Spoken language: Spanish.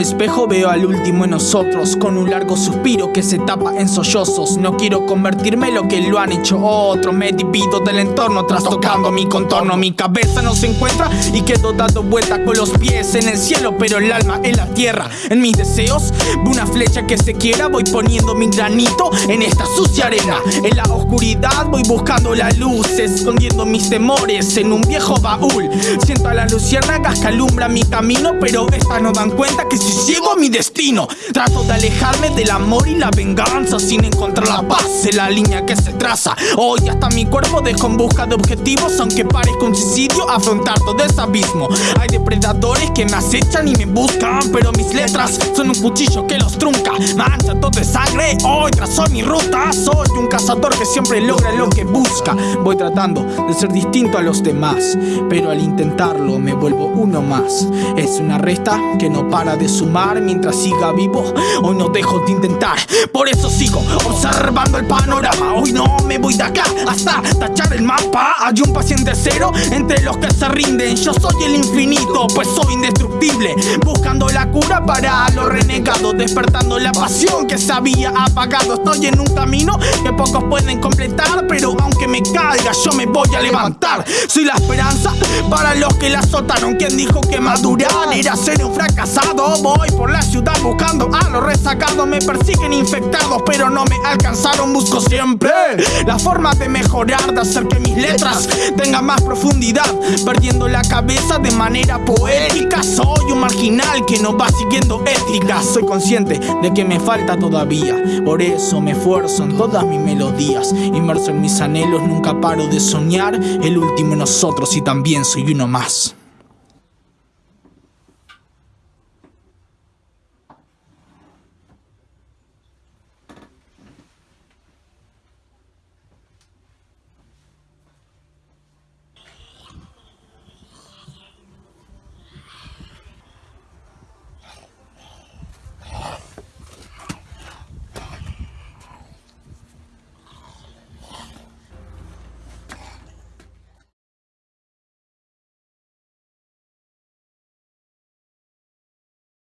espejo veo al último en nosotros Con un largo suspiro que se tapa en sollozos. No quiero convertirme en lo que lo han hecho otros Me divido del entorno trastocando mi contorno. Mi cabeza no se encuentra y quedo dando vueltas con los pies en el cielo Pero el alma en la tierra. En mis deseos veo una flecha que se quiera Voy poniendo mi granito en esta sucia arena. En la oscuridad voy buscando la luz Escondiendo mis temores en un viejo baúl. Siento a la luciérnagas que alumbra mi camino Pero estas no dan cuenta que si ciego mi destino Trato de alejarme del amor y la venganza Sin encontrar la paz en la línea que se traza. Hoy hasta mi cuerpo dejo en busca de objetivos Aunque parezca un suicidio afrontar todo ese abismo. Hay depredadores que me acechan y me buscan Pero mis letras son un cuchillo que los trunca. Mancha todo de sangre, hoy trazo mi ruta. Soy un cazador que siempre logra lo que busca. Voy tratando de ser distinto a los demás Pero al intentarlo me vuelvo uno más. Es una resta que no para de sumar mientras siga vivo. Hoy no dejo de intentar, por eso sigo observando el panorama. Hoy no voy de acá hasta tachar el mapa. Hay un paciente cero entre los que se rinden. Yo soy el infinito, pues soy indestructible. Buscando la cura para los renegados Despertando la pasión que se había apagado. Estoy en un camino que pocos pueden completar Pero aunque me caiga yo me voy a levantar. Soy la esperanza para los que la azotaron. ¿Quién dijo que madurar era ser un fracasado? Voy por la ciudad buscando a los resacados Me persiguen infectados pero no me alcanzaron. Busco siempre la forma de mejorar De hacer que mis letras tengan más profundidad. Perdiendo la cabeza de manera poética Soy un marginal que no va siguiendo ética Soy consciente de que me falta todavía Por eso me esfuerzo en todas mis melodías. Inmerso en mis anhelos nunca paro de soñar El último en nosotros y también soy uno más